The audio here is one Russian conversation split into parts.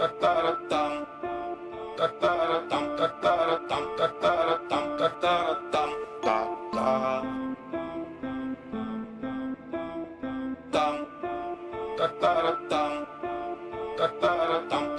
tam tam tam tam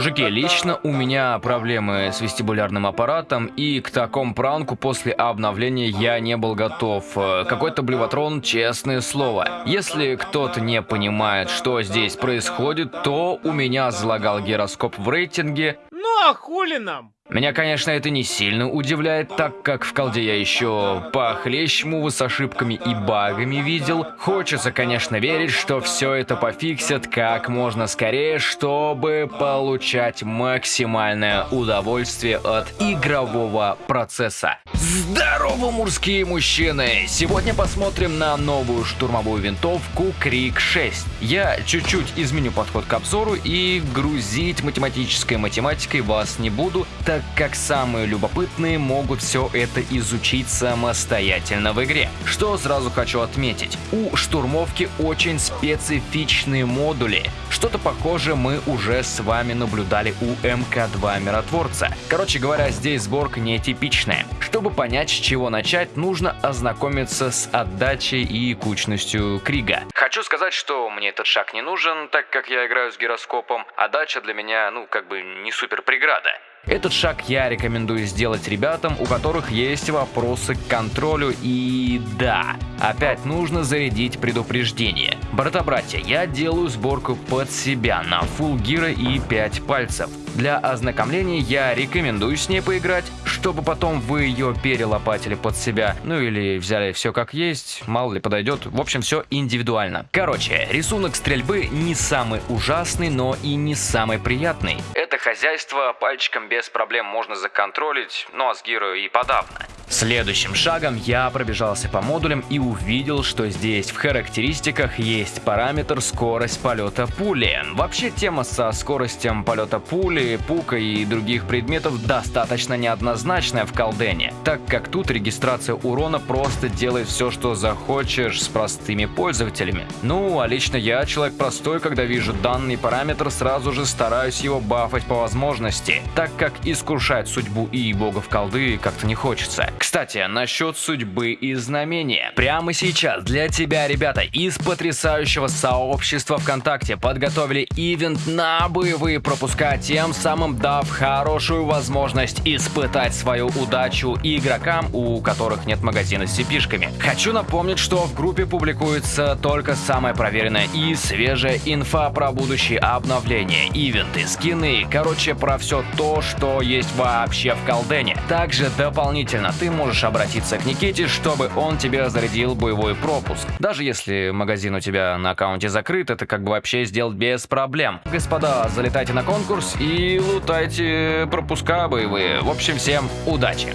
Мужики, лично у меня проблемы с вестибулярным аппаратом, и к такому пранку после обновления я не был готов. Э, Какой-то блевотрон, честное слово. Если кто-то не понимает, что здесь происходит, то у меня залагал гироскоп в рейтинге, Ну а хули нам? Меня, конечно, это не сильно удивляет, так как в колде я еще похлеще мувы с ошибками и багами видел. Хочется, конечно, верить, что все это пофиксят как можно скорее, чтобы получать максимальное удовольствие от игрового процесса. Здорово, мужские мужчины! Сегодня посмотрим на новую штурмовую винтовку Крик 6. Я чуть-чуть изменю подход к обзору и грузить математической математикой вас не буду, так как самые любопытные могут все это изучить самостоятельно в игре. Что сразу хочу отметить, у штурмовки очень специфичные модули. Что-то похожее мы уже с вами наблюдали у МК-2 Миротворца. Короче говоря, здесь сборка нетипичная. Чтобы понять, с чего начать, нужно ознакомиться с отдачей и кучностью Крига. Хочу сказать, что мне этот шаг не нужен, так как я играю с гироскопом, а дача для меня, ну, как бы не супер преграда. Этот шаг я рекомендую сделать ребятам, у которых есть вопросы к контролю и да, опять нужно зарядить предупреждение. Брата-братья, я делаю сборку под себя на full гира и 5 пальцев. Для ознакомления я рекомендую с ней поиграть, чтобы потом вы ее перелопатили под себя, ну или взяли все как есть, мало ли подойдет, в общем все индивидуально. Короче, рисунок стрельбы не самый ужасный, но и не самый приятный. Хозяйство пальчиком без проблем можно законтролить, ну а с гиро и подавно. Следующим шагом я пробежался по модулям и увидел, что здесь в характеристиках есть параметр скорость полета пули. Вообще тема со скоростью полета пули, пука и других предметов достаточно неоднозначная в колдене, так как тут регистрация урона просто делает все, что захочешь с простыми пользователями. Ну, а лично я, человек простой, когда вижу данный параметр, сразу же стараюсь его бафать по возможности, так как искушать судьбу и богов колды как-то не хочется. Кстати, насчет судьбы и знамения. Прямо сейчас для тебя, ребята, из потрясающего сообщества ВКонтакте подготовили ивент на боевые пропуска, тем самым дав хорошую возможность испытать свою удачу игрокам, у которых нет магазина с cp Хочу напомнить, что в группе публикуется только самая проверенная и свежая инфа про будущие обновления, ивенты, скины, короче, про все то, что есть вообще в колдене. Также дополнительно ты можешь обратиться к Никите, чтобы он тебе зарядил боевой пропуск. Даже если магазин у тебя на аккаунте закрыт, это как бы вообще сделать без проблем. Господа, залетайте на конкурс и лутайте пропуска боевые. В общем, всем удачи!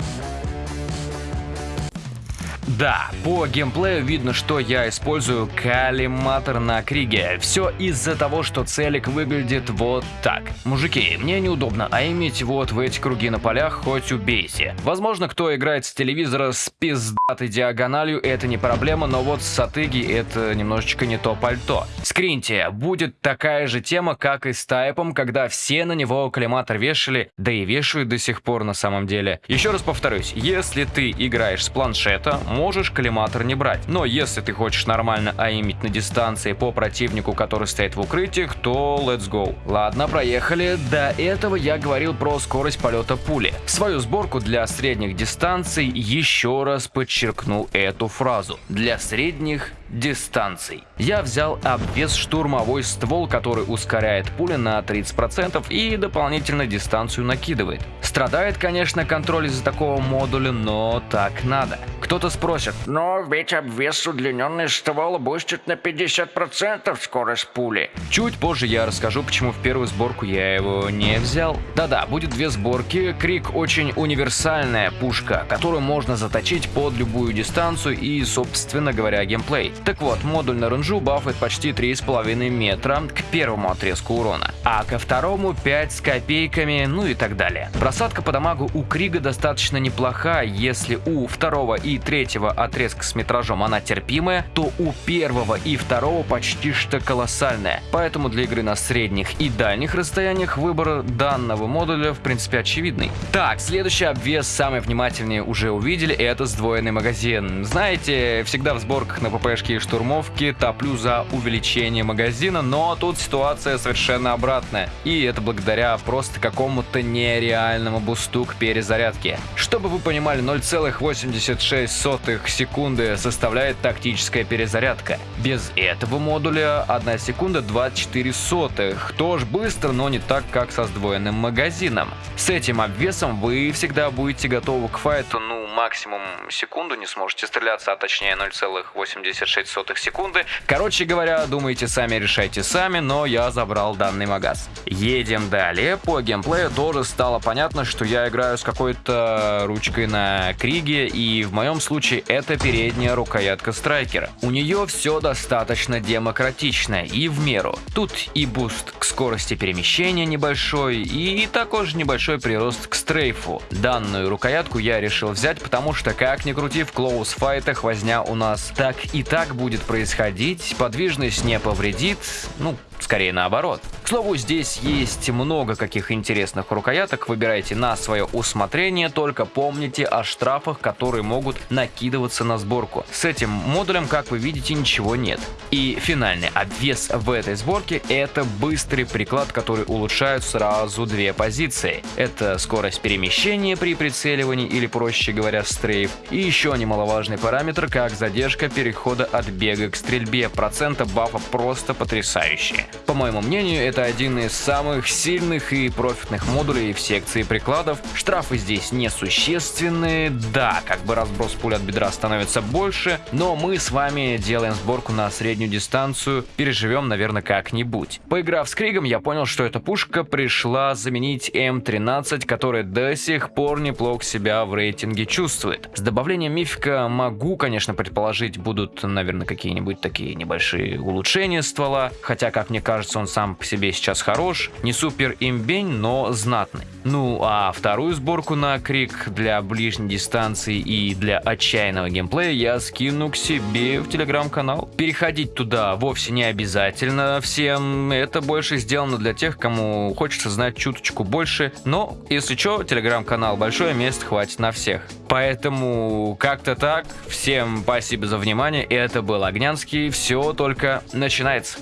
Да, по геймплею видно, что я использую коллиматор на Криге. Все из-за того, что целик выглядит вот так. Мужики, мне неудобно, а иметь вот в эти круги на полях хоть убейте. Возможно, кто играет с телевизора с пиздатой диагональю, это не проблема, но вот с сатыги это немножечко не то пальто. Скриньте, будет такая же тема, как и с тайпом, когда все на него коллиматор вешали, да и вешают до сих пор на самом деле. Еще раз повторюсь, если ты играешь с планшета, можешь коллиматор не брать. Но если ты хочешь нормально аимить на дистанции по противнику, который стоит в укрытиях, то let's go. Ладно, проехали. До этого я говорил про скорость полета пули. Свою сборку для средних дистанций еще раз подчеркну эту фразу. Для средних дистанций. Я взял обвес штурмовой ствол, который ускоряет пули на 30% и дополнительно дистанцию накидывает. Страдает, конечно, контроль из-за такого модуля, но так надо. Кто-то спросит, но ведь обвес удлиненный ствол бустит на 50% скорость пули. Чуть позже я расскажу, почему в первую сборку я его не взял. Да-да, будет две сборки. Крик очень универсальная пушка, которую можно заточить под любую дистанцию и, собственно говоря, геймплей. Так вот, модуль на ренжу бафает почти 3,5 метра к первому отрезку урона, а ко второму 5 с копейками, ну и так далее. Просадка по дамагу у Крига достаточно неплохая, если у второго и третьего отрезка с метражом она терпимая, то у первого и второго почти что колоссальная. Поэтому для игры на средних и дальних расстояниях выбор данного модуля в принципе очевидный. Так, следующий обвес самый внимательные уже увидели, это сдвоенный магазин. Знаете, всегда в сборках на ППшки и штурмовки топлю за увеличение магазина, но тут ситуация совершенно обратная. И это благодаря просто какому-то нереальному бусту к перезарядке. Чтобы вы понимали, 0,86 секунды составляет тактическая перезарядка. Без этого модуля 1 секунда 24 сотых. Тоже быстро, но не так, как со сдвоенным магазином. С этим обвесом вы всегда будете готовы к файту, ну, максимум секунду не сможете стреляться, а точнее 0,86 секунды. Короче говоря, думайте сами, решайте сами, но я забрал данный магаз. Едем далее. По геймплею тоже стало понятно, что я играю с какой-то ручкой на Криге, и в моем случае это передняя рукоятка страйкера. У нее все достаточно демократично и в меру. Тут и boost к скорости перемещения небольшой, и такой же небольшой прирост к strafe у. Данную рукоятку я решил взять, потому что, как ни крути, в close fight ах возня у нас так и так будет происходить, подвижность не повредит, ну, скорее наоборот. К слову, здесь есть много каких интересных рукояток, выбирайте на свое усмотрение, только помните о штрафах, которые могут накидываться на сборку. С этим модулем, как вы видите, ничего нет. И финальный обвес в этой сборке это быстрый приклад, который улучшает сразу две позиции. Это скорость перемещения при прицеливании или, проще говоря, стрейф. И еще немаловажный параметр, как задержка перехода от бега к стрельбе. Процента бафа просто потрясающие. По моему мнению, это один из самых сильных и профитных модулей в секции прикладов. Штрафы здесь несущественные, да, как бы разброс пуль от бедра становится больше, но мы с вами делаем сборку на среднюю дистанцию, переживем, наверное, как-нибудь. Поиграв с Кригом, я понял, что эта пушка пришла заменить М13, которая до сих пор неплохо себя в рейтинге чувствует. С добавлением мифика могу, конечно, предположить, будут, наверное, какие-нибудь такие небольшие улучшения ствола, хотя, как мне кажется, он сам по себе сейчас хорош, не супер имбень, но знатный. Ну а вторую сборку на Крик для ближней дистанции и для отчаянного геймплея я скину к себе в телеграм-канал. Переходить туда вовсе не обязательно всем, это больше сделано для тех, кому хочется знать чуточку больше, но если что, телеграм-канал большое, мест хватит на всех. Поэтому как-то так, всем спасибо за внимание, это был Огнянский, все только начинается.